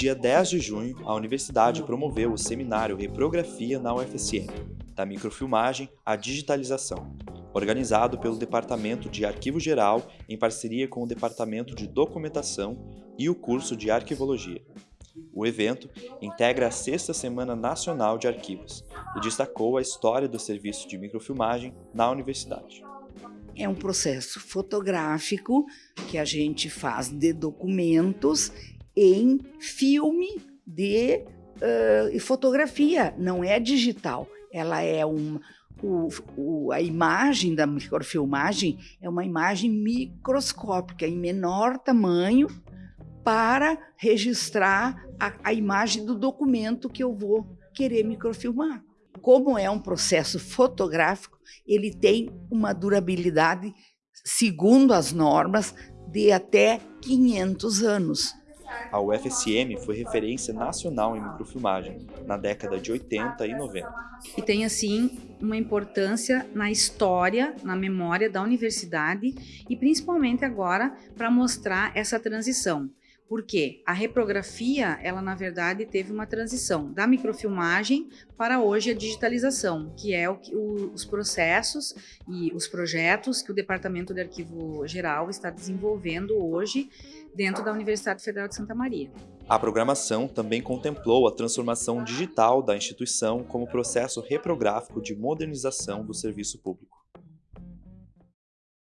dia 10 de junho, a universidade promoveu o seminário Reprografia na UFSM, da microfilmagem à digitalização, organizado pelo Departamento de Arquivo Geral em parceria com o Departamento de Documentação e o curso de Arquivologia. O evento integra a Sexta Semana Nacional de Arquivos e destacou a história do serviço de microfilmagem na universidade. É um processo fotográfico que a gente faz de documentos em filme de uh, fotografia, não é digital. Ela é uma, o, o, a imagem da microfilmagem é uma imagem microscópica, em menor tamanho, para registrar a, a imagem do documento que eu vou querer microfilmar. Como é um processo fotográfico, ele tem uma durabilidade, segundo as normas, de até 500 anos. A UFSM foi referência nacional em microfilmagem na década de 80 e 90. E tem, assim, uma importância na história, na memória da universidade e principalmente agora para mostrar essa transição. Porque a reprografia, ela na verdade teve uma transição da microfilmagem para hoje a digitalização, que é o, o, os processos e os projetos que o Departamento de Arquivo Geral está desenvolvendo hoje dentro da Universidade Federal de Santa Maria. A programação também contemplou a transformação digital da instituição como processo reprográfico de modernização do serviço público.